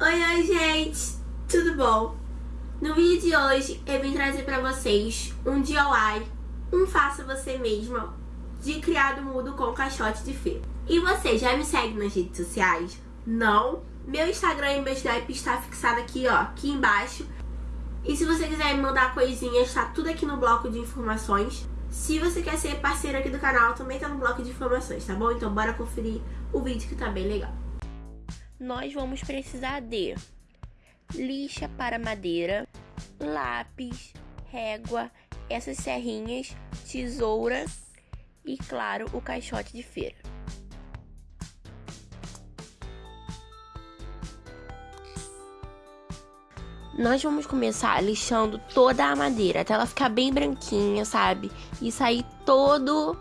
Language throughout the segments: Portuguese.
Oi, oi, gente! Tudo bom? No vídeo de hoje, eu vim trazer pra vocês um DIY, um faça você mesma, de criado mudo com caixote de feira. E você já me segue nas redes sociais? Não? Meu Instagram e meu Snap está fixado aqui, ó, aqui embaixo. E se você quiser me mandar coisinhas, tá tudo aqui no bloco de informações. Se você quer ser parceiro aqui do canal, também tá no bloco de informações, tá bom? Então bora conferir o vídeo que tá bem legal. Nós vamos precisar de lixa para madeira, lápis, régua, essas serrinhas, tesoura e, claro, o caixote de feira. Nós vamos começar lixando toda a madeira até ela ficar bem branquinha, sabe? E sair todo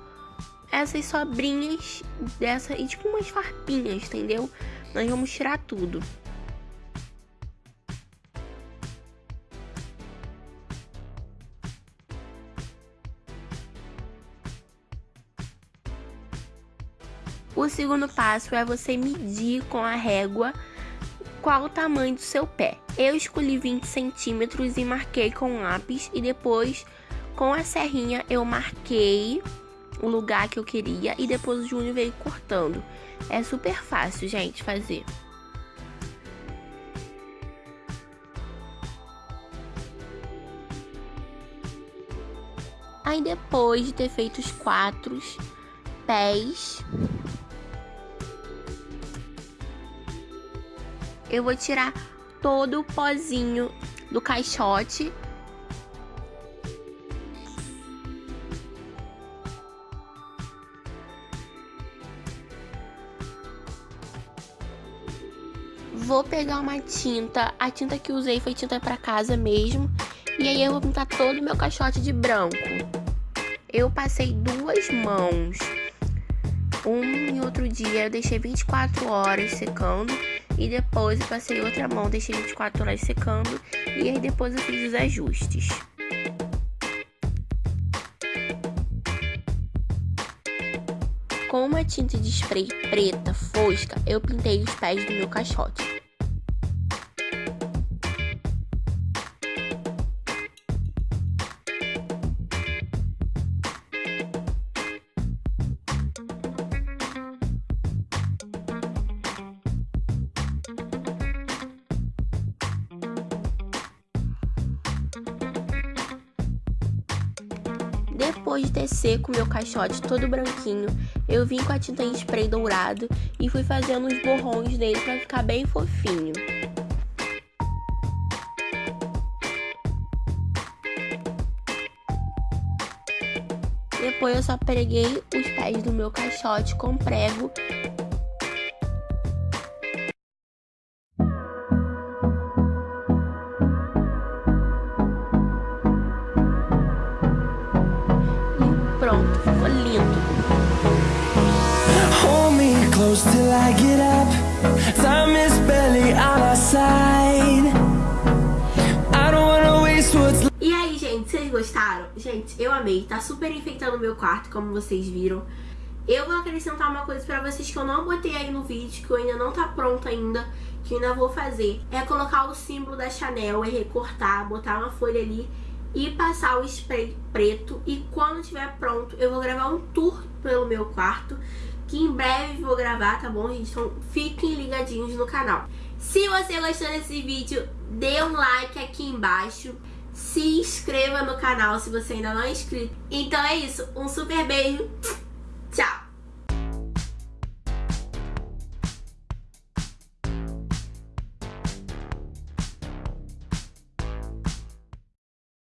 essas sobrinhas dessa e tipo umas farpinhas, entendeu? Nós vamos tirar tudo. O segundo passo é você medir com a régua qual o tamanho do seu pé. Eu escolhi 20 centímetros e marquei com lápis e depois com a serrinha eu marquei o lugar que eu queria e depois o Júnior veio cortando. É super fácil, gente, fazer. Aí depois de ter feito os quatro pés, eu vou tirar todo o pozinho do caixote. Vou pegar uma tinta, a tinta que usei foi tinta para casa mesmo, e aí eu vou pintar todo o meu caixote de branco. Eu passei duas mãos, um e outro dia eu deixei 24 horas secando. E depois eu passei outra mão, deixei 24 horas secando. E aí depois eu fiz os ajustes. Com uma tinta de spray preta fosca, eu pintei os pés do meu caixote. Depois de ter seco meu caixote todo branquinho, eu vim com a tinta em spray dourado e fui fazendo os borrões dele para ficar bem fofinho. Depois eu só preguei os pés do meu caixote com prego pronto, ficou lindo. Hold me close till I get up. Time is barely on our side. I don't wanna waste what's E aí, gente, vocês gostaram? Gente, eu amei. Tá super enfeitando o meu quarto, como vocês viram. Eu vou acrescentar uma coisa pra vocês que eu não botei aí no vídeo, que eu ainda não tá pronto ainda, que eu ainda vou fazer. É colocar o símbolo da Chanel e recortar, botar uma folha ali e passar o spray preto. E quando estiver pronto, eu vou gravar um tour pelo meu quarto, que em breve vou gravar, tá bom, gente? Então fiquem ligadinhos no canal. Se você gostou desse vídeo, dê um like aqui embaixo. Se inscreva no canal se você ainda não é inscrito. Então é isso, um super beijo